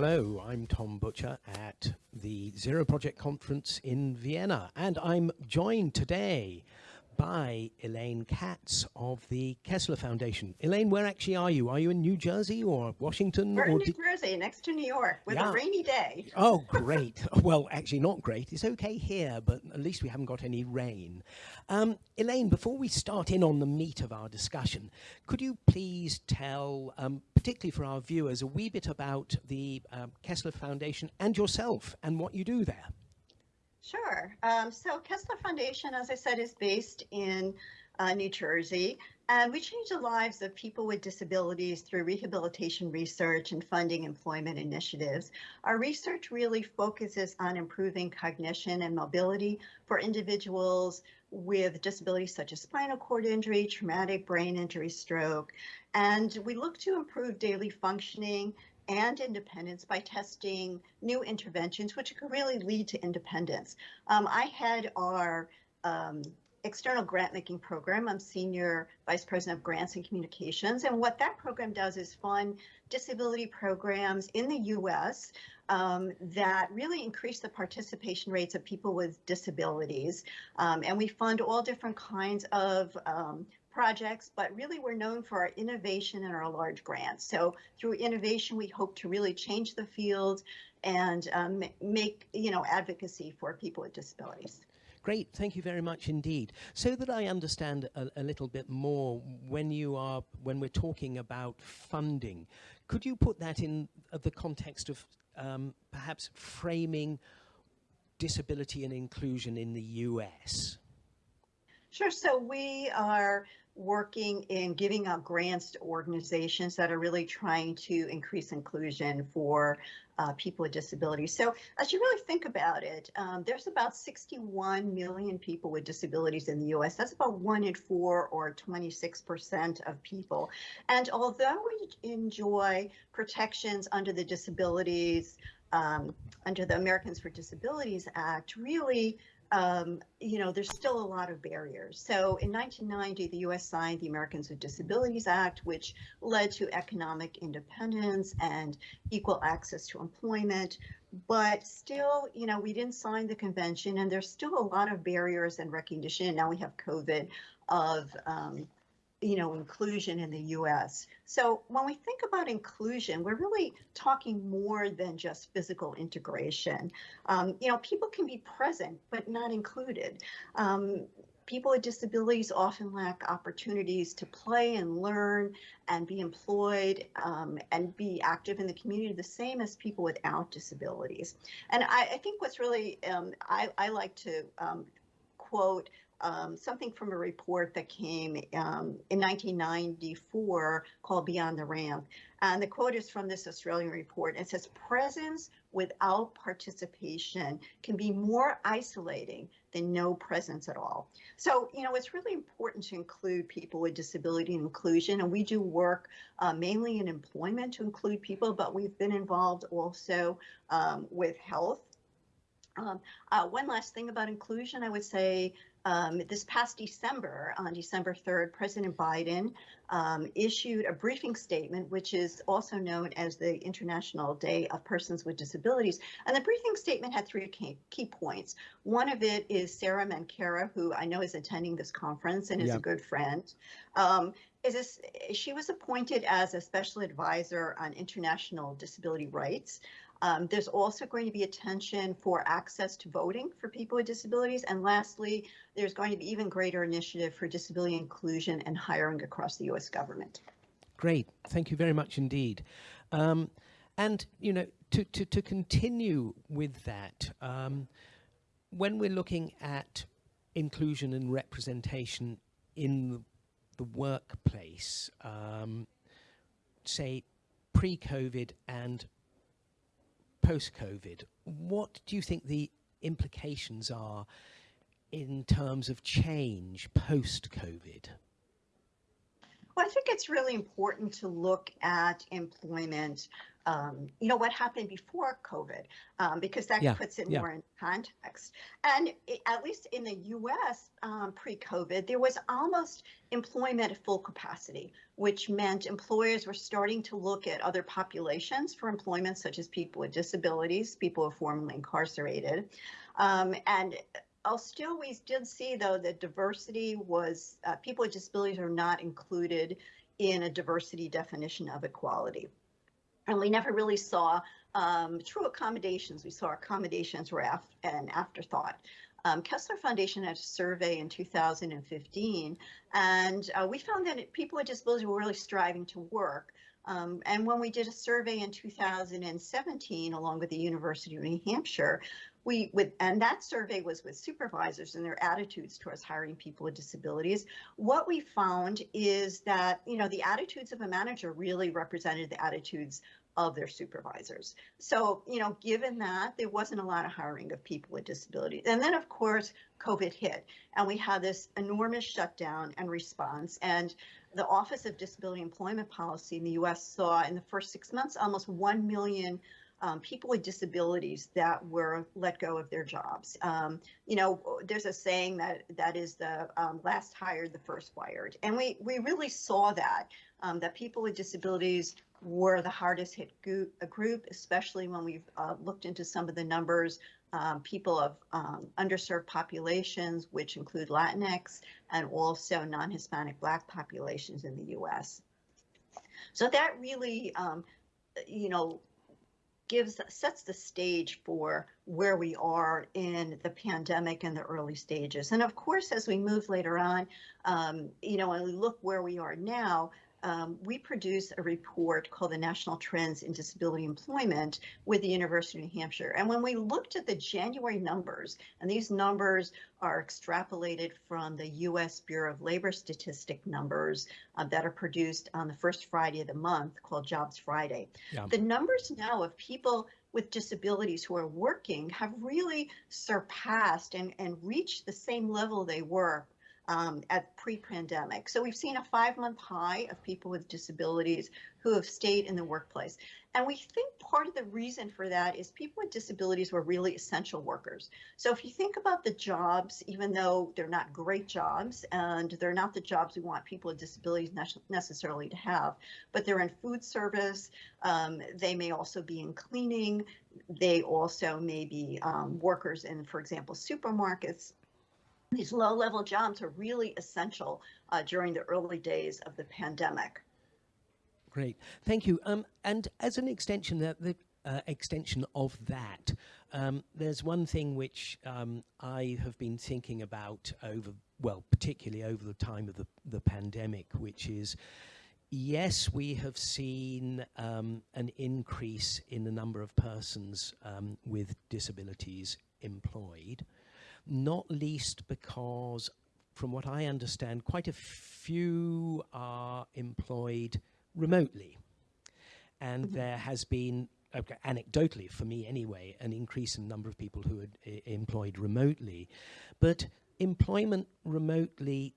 Hello, I'm Tom Butcher at the Zero Project Conference in Vienna, and I'm joined today by Elaine Katz of the Kessler Foundation. Elaine, where actually are you? Are you in New Jersey or Washington? We're or in New Jersey, next to New York, with Yeah. a rainy day. Oh, great. well, actually, not great. It's okay here, but at least we haven't got any rain. Um, Elaine, before we start in on the meat of our discussion, could you please tell, um, particularly for our viewers, a wee bit about the um, Kessler Foundation and yourself and what you do there? Sure. Um, so Kessler Foundation, as I said, is based in uh, New Jersey, and we change the lives of people with disabilities through rehabilitation research and funding employment initiatives. Our research really focuses on improving cognition and mobility for individuals with disabilities such as spinal cord injury, traumatic brain injury, stroke, and we look to improve daily functioning and independence by testing new interventions, which could really lead to independence. Um, I head our um, external grant making program. I'm senior vice president of grants and communications. And what that program does is fund disability programs in the US um, that really increase the participation rates of people with disabilities. Um, and we fund all different kinds of um, projects, but really we're known for our innovation and our large grants. So through innovation, we hope to really change the field and um, make, you know, advocacy for people with disabilities. Great, thank you very much indeed. So that I understand a, a little bit more when you are when we're talking about funding, could you put that in the context of um, perhaps framing disability and inclusion in the US? Sure. So we are working in giving out grants to organizations that are really trying to increase inclusion for uh, people with disabilities. So as you really think about it, um, there's about 61 million people with disabilities in the US. That's about one in four or 26% of people. And although we enjoy protections under the disabilities, um, under the Americans for Disabilities Act, really um, you know, there's still a lot of barriers. So in 1990, the U.S. signed the Americans with Disabilities Act, which led to economic independence and equal access to employment. But still, you know, we didn't sign the convention, and there's still a lot of barriers and recognition. Now we have COVID of um, you know, inclusion in the US. So when we think about inclusion, we're really talking more than just physical integration. Um, you know, people can be present, but not included. Um, people with disabilities often lack opportunities to play and learn and be employed um, and be active in the community the same as people without disabilities. And I, I think what's really, um, I, I, like to um, quote um, something from a report that came um, in 1994 called Beyond the Ramp. And the quote is from this Australian report. It says, presence without participation can be more isolating than no presence at all. So, you know, it's really important to include people with disability inclusion. And we do work uh, mainly in employment to include people, but we've been involved also um, with health um, uh, one last thing about inclusion, I would say um, this past December, on December 3rd, President Biden um, issued a briefing statement, which is also known as the International Day of Persons with Disabilities. And the briefing statement had three key, key points. One of it is Sara Minkara, who I know is attending this conference and is a good friend. Um, is this, she was appointed as a special advisor on international disability rights. Um, there's also going to be attention for access to voting for people with disabilities. And lastly, there's going to be even greater initiative for disability inclusion and hiring across the US government. Great, thank you very much indeed. Um, and, you know, to, to, to continue with that, um, when we're looking at inclusion and representation in the workplace, um, say pre-COVID and post-COVID, what do you think the implications are in terms of change post-COVID? Well, I think it's really important to look at employment um, you know, what happened before COVID, um, because that yeah, puts it yeah. more in context. And it, at least in the US um, pre COVID, there was almost employment at full capacity, which meant employers were starting to look at other populations for employment, such as people with disabilities, people who are formerly incarcerated. Um, and still, we did see though that diversity was, uh, people with disabilities are not included in a diversity definition of equality. And we never really saw um, true accommodations. We saw accommodations were af an afterthought. Um, Kessler Foundation had a survey in 2015, and uh, we found that people with disabilities were really striving to work. Um, and when we did a survey in 2017, along with the University of New Hampshire, we with and that survey was with supervisors and their attitudes towards hiring people with disabilities. What we found is that you know the attitudes of a manager really represented the attitudes of their supervisors. So you know given that there wasn't a lot of hiring of people with disabilities. And then of course covid hit and we had this enormous shutdown and response and the office of disability employment policy in the us saw in the first six months almost 1 million um, people with disabilities that were let go of their jobs. Um, you know, there's a saying that that is the um, last hired, the first fired, and we we really saw that um, that people with disabilities were the hardest hit group, especially when we've uh, looked into some of the numbers. Um, people of um, underserved populations, which include Latinx and also non-Hispanic Black populations in the U.S. So that really, you know, gives sets the stage for where we are in the pandemic and the early stages. And of course, as we move later on, um, you know, and we look where we are now, um, we produce a report called the National Trends in Disability Employment with the University of New Hampshire. And when we looked at the January numbers, and these numbers are extrapolated from the U.S. Bureau of Labor Statistic numbers uh, that are produced on the first Friday of the month called Jobs Friday. Yeah. The numbers now of people with disabilities who are working have really surpassed and, and reached the same level they were um, at pre-pandemic. So we've seen a five-month high of people with disabilities who have stayed in the workplace. And we think part of the reason for that is people with disabilities were really essential workers. So if you think about the jobs, even though they're not great jobs and they're not the jobs we want people with disabilities necessarily to have, but they're in food service, um, they may also be in cleaning, they also may be um, workers in, for example, supermarkets, these low level jobs are really essential uh, during the early days of the pandemic. Great, thank you. Um, and as an extension, the, the uh, extension of that, um, there's one thing which um, I have been thinking about over, well, particularly over the time of the, the pandemic, which is, yes, we have seen um, an increase in the number of persons um, with disabilities employed not least because, from what I understand, quite a few are employed remotely. And mm -hmm. there has been, okay, anecdotally for me anyway, an increase in the number of people who are uh, employed remotely. But employment remotely,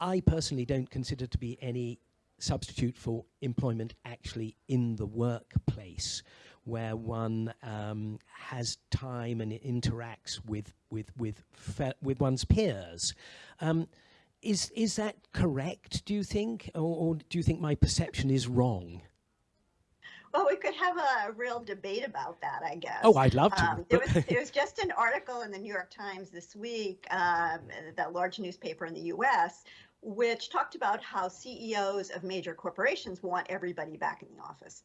I personally don't consider to be any substitute for employment actually in the workplace where one um, has time and interacts with with with with one's peers. Um, is is that correct? Do you think, or, or, do you think my perception is wrong? Well, we could have a real debate about that, I guess. Oh, I'd love to. Um, there, was, there, was, just an article in the New York Times this week, um, that large newspaper in the U.S., which talked about how CEOs of major corporations want everybody back in the office.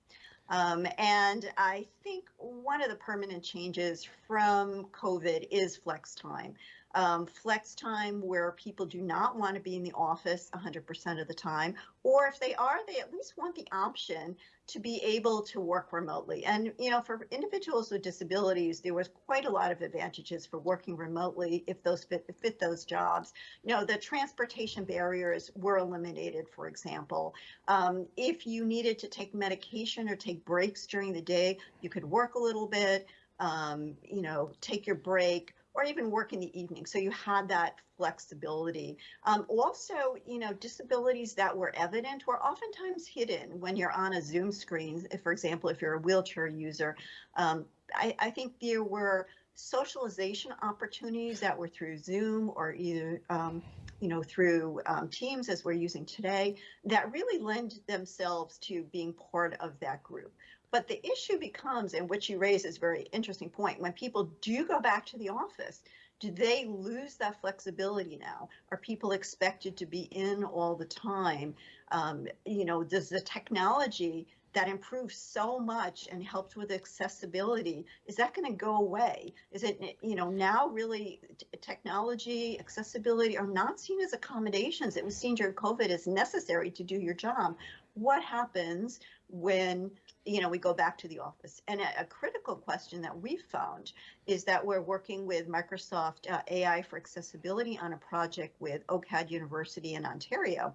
Um, and I think one of the permanent changes from COVID is flex time. Um, flex time where people do not want to be in the office 100% of the time, or if they are, they at least want the option to be able to work remotely. And, you know, for individuals with disabilities, there was quite a lot of advantages for working remotely if those fit, fit those jobs. You know, the transportation barriers were eliminated, for example. Um, if you needed to take medication or take breaks during the day, you could work a little bit, um, you know, take your break, or even work in the evening. So you had that flexibility. Um, also, you know, disabilities that were evident were oftentimes hidden when you're on a Zoom screen. If, for example, if you're a wheelchair user, um, I, I think there were socialization opportunities that were through Zoom or either um, you know, through um, Teams as we're using today, that really lend themselves to being part of that group. But the issue becomes, and which you raise is a very interesting point, when people do go back to the office, do they lose that flexibility now? Are people expected to be in all the time? Um, you know, does the technology that improved so much and helped with accessibility is that going to go away? Is it you know now really technology accessibility are not seen as accommodations. It was seen during covid as necessary to do your job. What happens when you know we go back to the office? And a, a critical question that we found is that we're working with microsoft uh, ai for accessibility on a project with ocad university in ontario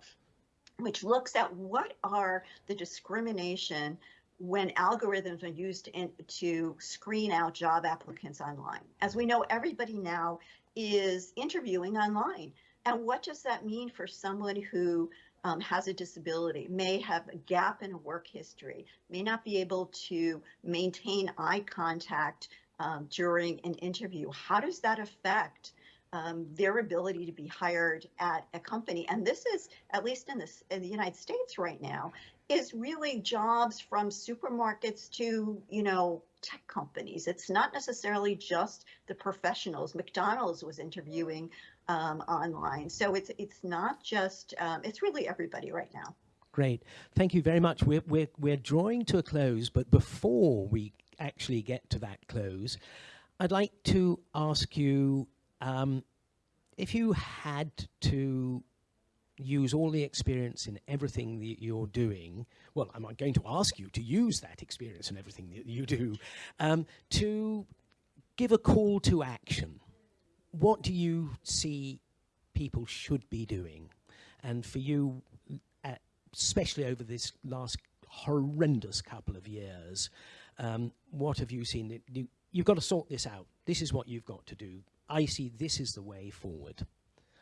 which looks at what are the discrimination when algorithms are used in, to screen out job applicants online. As we know, everybody now is interviewing online. And what does that mean for someone who um, has a disability, may have a gap in a work history, may not be able to maintain eye contact um, during an interview? How does that affect um, their ability to be hired at a company. And this is, at least in, this, in the United States right now, is really jobs from supermarkets to, you know, tech companies. It's not necessarily just the professionals. McDonald's was interviewing um, online. So it's, it's not just, um, it's really everybody right now. Great. Thank you very much. We're, we're, we're drawing to a close, but before we actually get to that close, I'd like to ask you um, if you had to use all the experience in everything that you're doing, well, I'm going to ask you to use that experience in everything that you do, um, to give a call to action. What do you see people should be doing? And for you, uh, especially over this last horrendous couple of years, um, what have you seen? You, you've got to sort this out. This is what you've got to do. I see this is the way forward.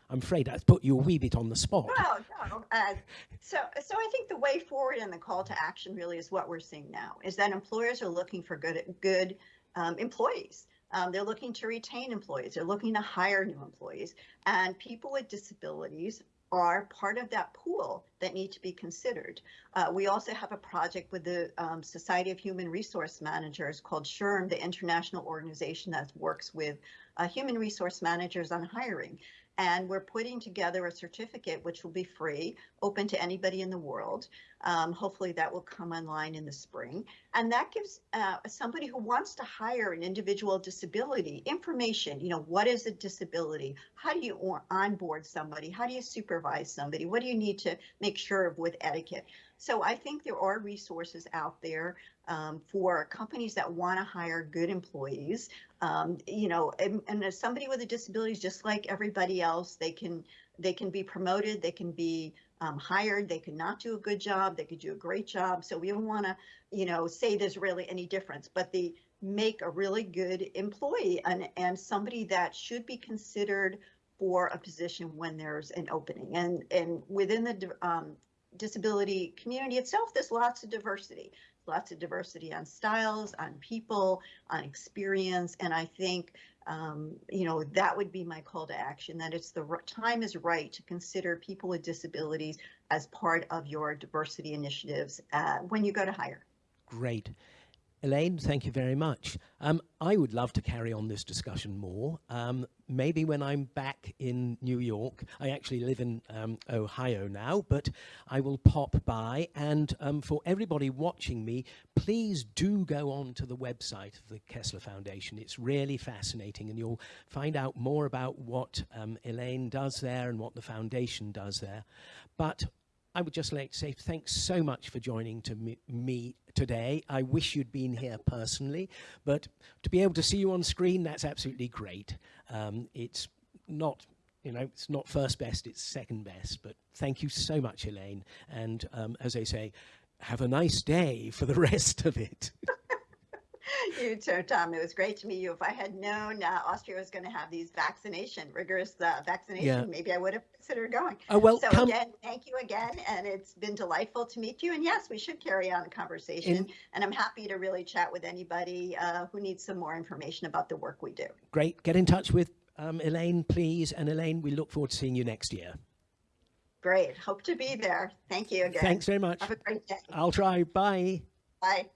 I'm afraid I've put you a wee bit on the spot. No, no. Uh, so, so I think the way forward and the call to action really is what we're seeing now. Is that employers are looking for good, good um, employees. Um, they're looking to retain employees. They're looking to hire new employees, and people with disabilities are part of that pool that need to be considered. Uh, we also have a project with the um, Society of Human Resource Managers called SHRM, the international organization that works with uh, human resource managers on hiring. And we're putting together a certificate which will be free, open to anybody in the world. Um, hopefully that will come online in the spring. And that gives uh, somebody who wants to hire an individual disability information, you know, what is a disability? How do you onboard somebody? How do you supervise somebody? What do you need to make sure of with etiquette? So I think there are resources out there um, for companies that want to hire good employees. Um, you know, and, and somebody with a disability is just like everybody else. They can they can be promoted, they can be um, hired, they can not do a good job, they could do a great job. So we don't want to, you know, say there's really any difference, but the make a really good employee and and somebody that should be considered for a position when there's an opening. And and within the um, disability community itself, there's lots of diversity lots of diversity on styles, on people, on experience. And I think, um, you know, that would be my call to action, that it's the time is right to consider people with disabilities as part of your diversity initiatives uh, when you go to hire. Great. Elaine, thank you very much. Um, I would love to carry on this discussion more. Um, maybe when I'm back in New York, I actually live in um, Ohio now, but I will pop by. And um, for everybody watching me, please do go on to the website of the Kessler Foundation. It's really fascinating, and you'll find out more about what um, Elaine does there and what the foundation does there. But I would just like to say thanks so much for joining to me, today. I wish you'd been here personally, but to be able to see you on screen, that's absolutely great. Um, it's not, you know, it's not first best, it's second best, but thank you so much, Elaine. And um, as I say, have a nice day for the rest of it. you too, Tom. It was great to meet you. If I had known uh, Austria was going to have these vaccination, rigorous uh, vaccination, Yeah. maybe I would have considered going. Oh, well, so come, again, thank you again, and it's been delightful to meet you. And yes, we should carry on the conversation. In- and I'm happy to really chat with anybody uh, who needs some more information about the work we do. great. Get in touch with um, Elaine, please. And Elaine, we look forward to seeing you next year. Great. Hope to be there. Thank you again. Thanks very much. Have a great day. I'll try. Bye. Bye.